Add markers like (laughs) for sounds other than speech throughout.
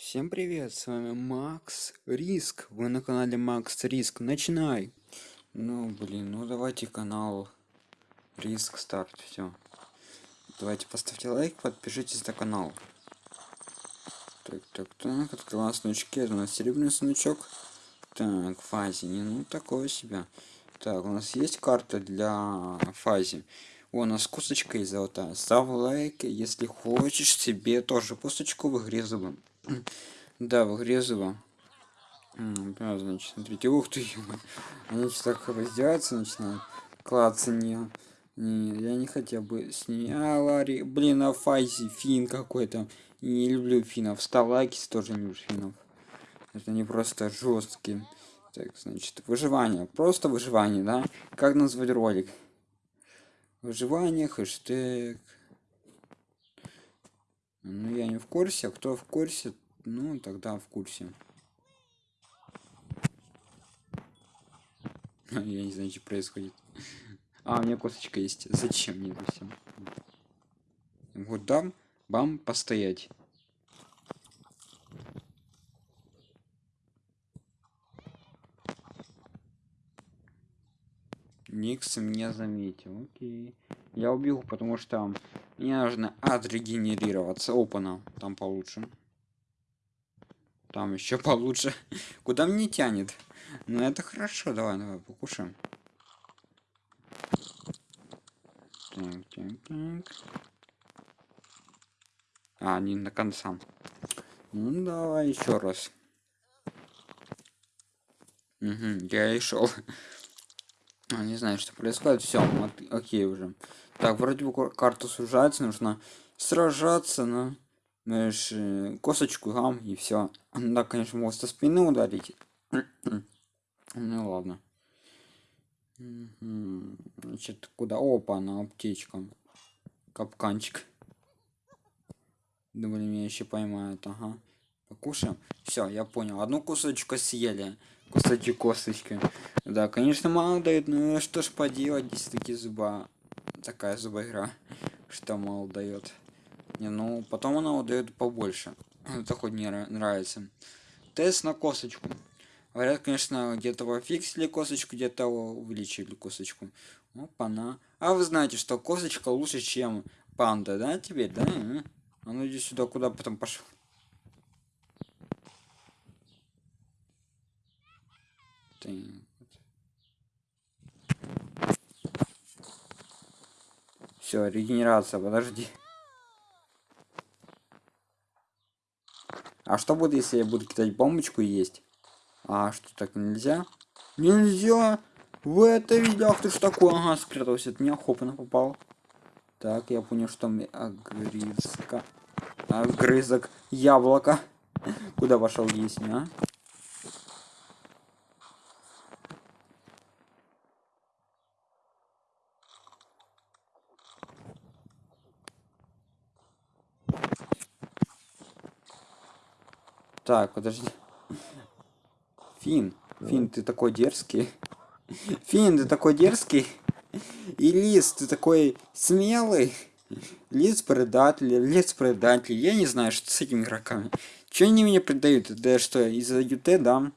Всем привет, с вами Макс Риск. Вы на канале Макс Риск. Начинай. Ну, блин, ну давайте канал Риск старт. Все. Давайте поставьте лайк, подпишитесь на канал. Так, так, так, открываем сундучки. Это у нас серебряный сундучок. Так, фази, ну такое себя. Так, у нас есть карта для фази. О, у нас косточка есть золотая. Ставь лайк, если хочешь себе тоже косточку в игре зубом. Да, выгрезово. Да, значит, смотрите, ух ты, они что так раздеваться начинают. Клаться не. Не, я не хотел бы с ней. А, Ларри, блин, а Файзи, фин какой-то. Не люблю финов. Став лайки тоже не люблю финов. Это не просто жесткие. Так, значит, выживание. Просто выживание, да? Как назвать ролик? Выживание, хэштег. Ну, я не в курсе, кто в курсе, ну, тогда в курсе. (laughs) Я не знаю, что происходит. (laughs) А, у меня косточка есть. (laughs) Зачем мне это все? Вот дам, бам, постоять. Никс меня заметил. Окей. Я убил, потому что мне нужно отрегенерироваться. Опана, там получше. Там еще получше. (laughs) Куда мне тянет? Ну это хорошо, давай, давай, покушаем. Так, так, так. А, не на конца. Ну давай еще раз. Угу, я и шел. А, (laughs) не знаю, что происходит. Все, окей уже. Так, вроде бы карта сужается, нужно сражаться на знаешь, э, косточку гам и все. Да, конечно, может со спины ударить. (clears throat) ну ладно. Значит, куда? Опа, на аптечка. Капканчик. Думали, меня еще поймают, ага. Покушаем. Все, я понял. Одну кусочку съели. Кусочек косточки. Да, конечно, мало дает, но что ж поделать, здесь такие зуба такая зубоигра, что мало дает. Не, ну потом она удает побольше. (clears throat) Это хоть не нравится. Тест на косточку. Говорят, конечно, где-то пофиксили косточку, где-то увеличили косточку. Опа, на. А вы знаете, что косточка лучше, чем панда, да, теперь, да? А ну иди сюда, куда потом пошел. Ты... Все, регенерация, подожди. А что будет, если я буду кидать бомбочку и есть? А что, так нельзя? Нельзя! В это видел, ты что такое? Ага, спрятался от меня, хопно попал. Так, я понял, что мне огрызка. Огрызок яблоко. (laughs) Куда пошел есть, а? Так, подожди. Фин, Фин, ты такой дерзкий. Фин, ты такой дерзкий. И Лис, ты такой смелый. Лис предатель, Лис предатель. Я не знаю, что с этими игроками. Че они меня предают? Да что, из-за ЮТ, да?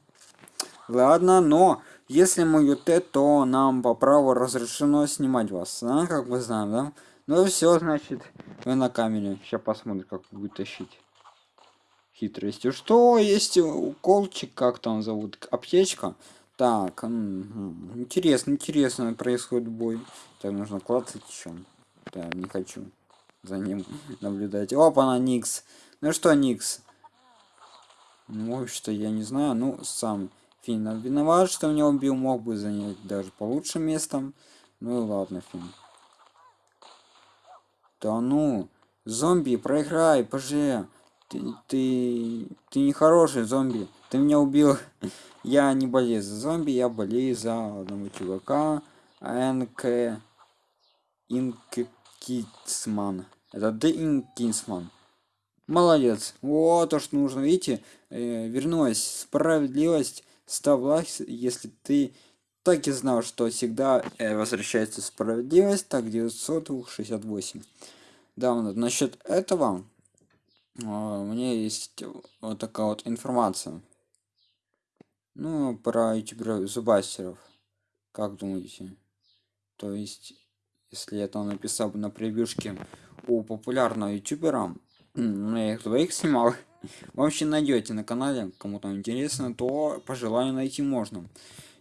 Ладно, но если мы ЮТ, то нам по праву разрешено снимать вас. А, как мы знаем, да? Ну все, значит, вы на камере. Сейчас посмотрим, как будет тащить хитростью. Что есть уколчик, как там зовут, аптечка? Так, интересно, интересно происходит бой. Так, нужно клацать еще. Да, не хочу за ним (laughs) наблюдать. Опа, на Никс. Ну что, Никс? Ну, что я не знаю, ну, сам Финн виноват, что меня убил, мог бы занять даже получше местом. Ну и ладно, Финн. Да ну, зомби, проиграй, поже. Ты, ты, ты не хороший зомби. Ты меня убил. (laughs) Я не болею за зомби, я болею за одного чувака. НК Инкисман. Это Д Инкисман. Молодец. Вот то, что нужно. Видите, э, вернулась справедливость. Лайк, если ты так и знал, что всегда э, возвращается справедливость. Так, 968. Да, насчет этого у меня есть вот такая вот информация. Ну, про ютуберов зубастеров. Как думаете? То есть, если я там написал бы на превьюшке у популярного ютубера, (clears throat) ну, я их двоих снимал, (laughs) вообще найдете на канале, кому там интересно, то по желанию найти можно.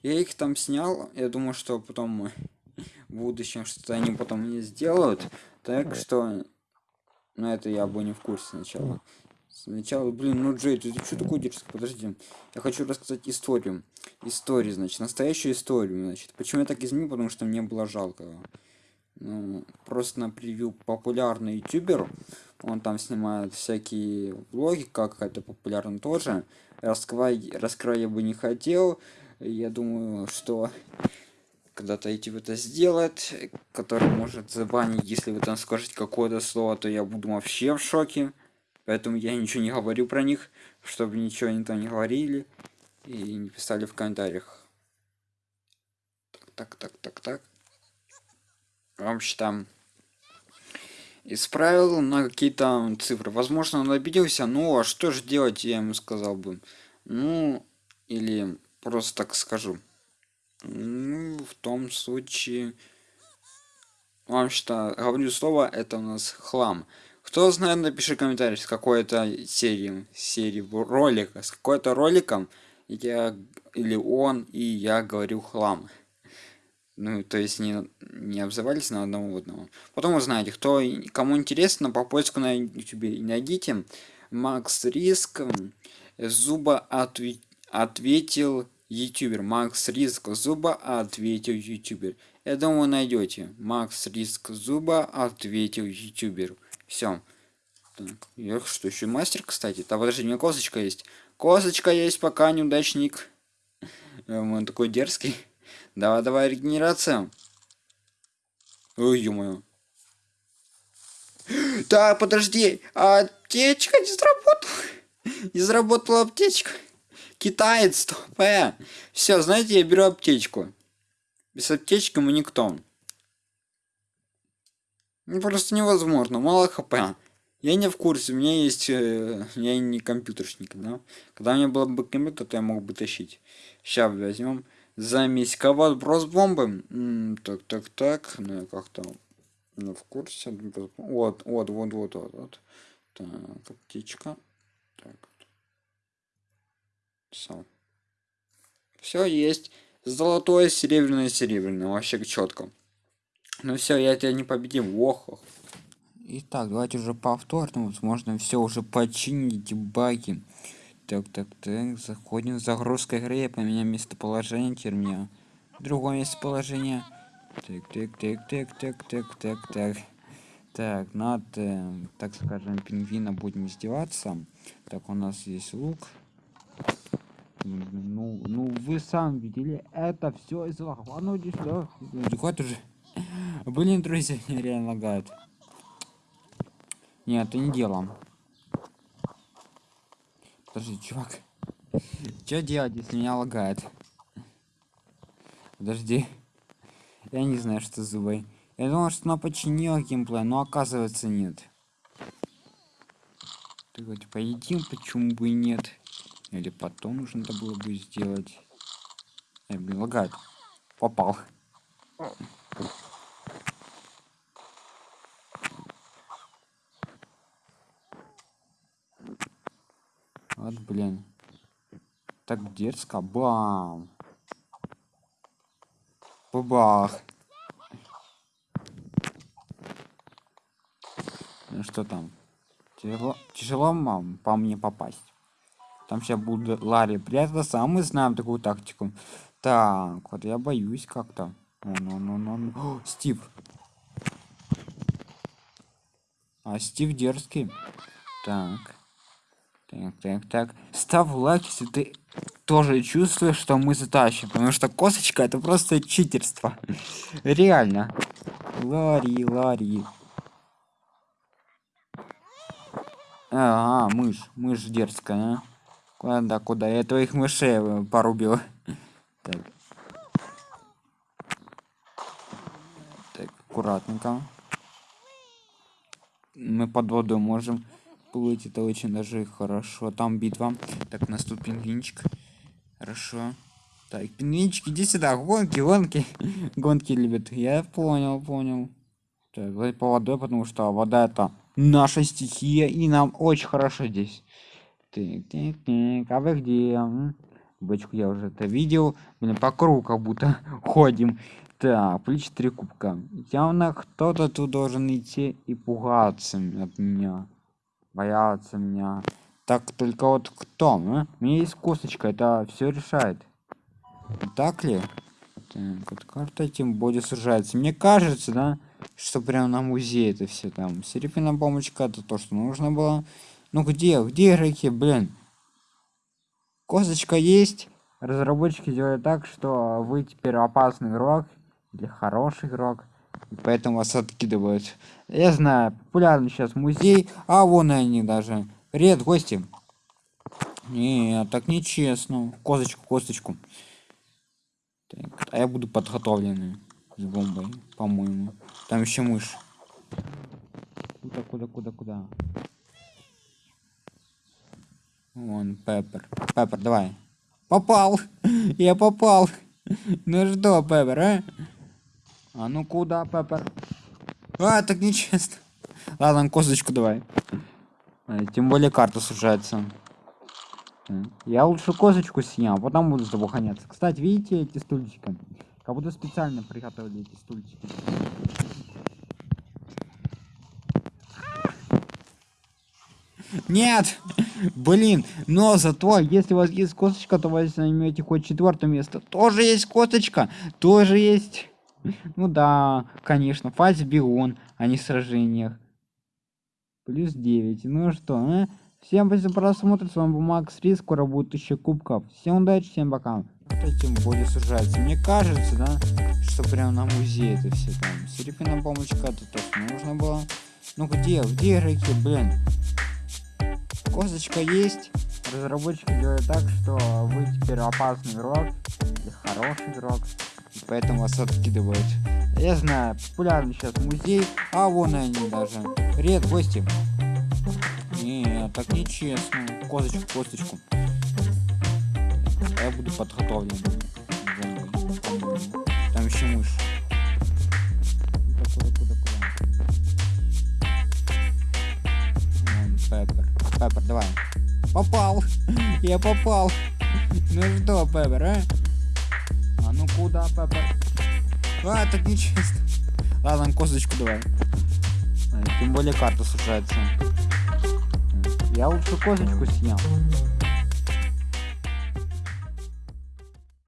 Я их там снял, я думаю, что потом (laughs) в будущем что-то они потом не сделают, так что на это я бы не в курсе сначала. Сначала, блин, ну Джей, ты, ты что такое дерзкий? Подожди. Я хочу рассказать историю. Историю, значит, настоящую историю, значит. Почему я так изменил? Потому что мне было жалко. Ну, просто на превью популярный ютубер. Он там снимает всякие влоги, как это популярно тоже. Раскрывай, раскрывай я бы не хотел. Я думаю, что когда-то YouTube это сделает, который может забанить, если вы там скажете какое-то слово, то я буду вообще в шоке. Поэтому я ничего не говорю про них, чтобы ничего они там не говорили и не писали в комментариях. Так, так, так, так, так. Вообще там исправил на какие-то цифры. Возможно, он обиделся, ну а что же делать, я ему сказал бы. Ну, или просто так скажу. Ну, в том случае... Вам что, говорю слово, это у нас хлам. Кто знает, напиши комментарий с какой-то серии, серии ролика, с какой-то роликом я или он и я говорю хлам. Ну, то есть не, не обзывались на одного одного. Потом узнаете, кто кому интересно, по поиску на YouTube найдите. Макс Риск зуба отве ответил ютубер. Макс Риск зуба ответил ютубер. Я думаю, найдете. Макс Риск зуба ответил ютубер. Все. Так, что, еще мастер, кстати? Да подожди, у меня косточка есть. Косточка есть, пока неудачник. (laughs) Он такой дерзкий. Давай, давай, регенерация. Ой, ё-моё. (gasps) Так, подожди. Аптечка не сработала. (laughs) Не заработала аптечка. Китаец. Э. Все, знаете, я беру аптечку. Без аптечки мы никто. Ну, просто невозможно, мало хп. Я не в курсе, у меня есть... Э, я не компьютершник, да? Когда у меня был бы компьютер, то я мог бы тащить. Сейчас возьмем. Замесь кого брос бомбы. М -м, так, так, так. Ну, я как-то... Ну, в курсе. Вот, вот, вот, вот, вот, вот. Так, птичка. Так. Все. Все есть. Золотое, серебряное, серебряное. Вообще четко. Ну все, я тебя не победил. Ох, ох. Итак, давайте уже повторно. Возможно, все уже починить баги. Так, так, так. Заходим. Загрузка игры. Я поменяю местоположение. Теперь мне другое местоположение. Так, так, так, так, так, так, так, так. Так, над, э, так скажем, пингвина будем издеваться. Так, у нас есть лук. Ну, ну вы сам видели, это все из лохва. Ну иди сюда. Хватит уже. Блин, друзья, реально лагает. Нет, это не делом. Подожди, чувак. Что делать, если меня лагает? Подожди. Я не знаю, что зубы. Я думал, что она починила геймплей, но оказывается нет. Так вот, поедим, почему бы и нет. Или потом нужно было бы сделать. Я, блин, лагает. Попал. Вот, блин. Так дерзко. Бам. Бабах. Ну что там? Тяжело, тяжело мам, по мне попасть. Там сейчас будет Ларри прятаться, а мы знаем такую тактику. Так, вот я боюсь как-то. Ну, ну, ну, ну. Стив. А Стив дерзкий. Так. Так, так, так. Ставь лайк, если ты тоже чувствуешь, что мы затащим. Потому что косточка это просто читерство. (laughs) Реально. Ларри, Ларри. А, мышь. Мышь дерзкая, а? Куда, куда? Я твоих мышей э, порубил. Так. Так, аккуратненько. Мы под водой можем плыть это очень даже хорошо. Там битва. Так у нас тут пингвинчик. Хорошо. Так пингвинчик иди сюда. Гонки гонки. Гонки любят. Я понял понял. Так по водой потому что вода это наша стихия и нам очень хорошо здесь так, так, так. а вы где бочку я уже это видел. Блин по кругу как будто (laughs) ходим. Так плечи три кубка. Явно кто-то тут должен идти и пугаться от меня. Бояться меня. Так только вот кто? А? у меня есть косточка это все решает. Так ли? Так, вот карта тем более сужается. Мне кажется да что прям на музей это все там. Серебряная бомбочка это то что нужно было ну где где игроки блин? Косточка есть. Разработчики делают так что вы теперь опасный игрок или хороший игрок и поэтому вас откидывают. Я знаю популярный сейчас музей а вон они даже. Привет гости. Не так нечестно. Косточку косточку. Так, а я буду подготовленный с бомбой по-моему. Там еще мышь. Куда куда куда куда вон пеппер. Пеппер давай. Попал. (laughs) Я попал. Ну что пеппер а? А ну куда пеппер? А так нечестно. Ладно косточку давай. А, тем более карта сужается. Я лучше козочку а потом буду с тобой гоняться. Кстати, видите эти стульчики? Как будто специально приготовили эти стульчики. Нет! Блин, но зато, если у вас есть косточка, то вы займете хоть четвертое место. Тоже есть косточка, тоже есть... Ну да, конечно, фазе бегун, а не сражениях. Плюс 9. Ну что, а? Всем спасибо за просмотр, с вами был Макс Рис, скоро будет 1000 кубков. Всем удачи, всем пока. Кто тем более сужается. Мне кажется, да, что прям на музей это все там. Серебряная бомбочка, это тоже нужно было. Ну где, где игроки, блин? Косточка есть. Разработчики делают так, что вы теперь опасный игрок или хороший игрок. И поэтому вас откидывают. Я знаю, популярный сейчас музей, а вон они даже. Привет, гости. Не, так нечестно. Косточку, косточку. Я буду подготовлен. Там еще мышь. Пеппер. Давай. Попал. (laughs) Я попал. Ну что, Пеппер, а? А ну куда, Пеппер? А, так нечестно. Ладно, косточку давай. Тем более карта сужается. Я лучше козочку снял.